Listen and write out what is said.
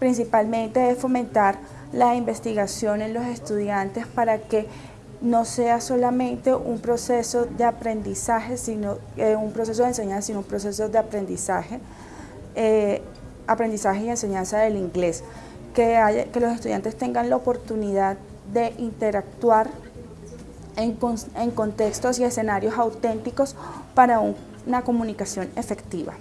principalmente es fomentar la investigación en los estudiantes para que no sea solamente un proceso de aprendizaje, sino eh, un proceso de enseñanza, sino un proceso de aprendizaje, eh, aprendizaje y enseñanza del inglés, que, que los estudiantes tengan la oportunidad de interactuar en, en contextos y escenarios auténticos para una comunicación efectiva.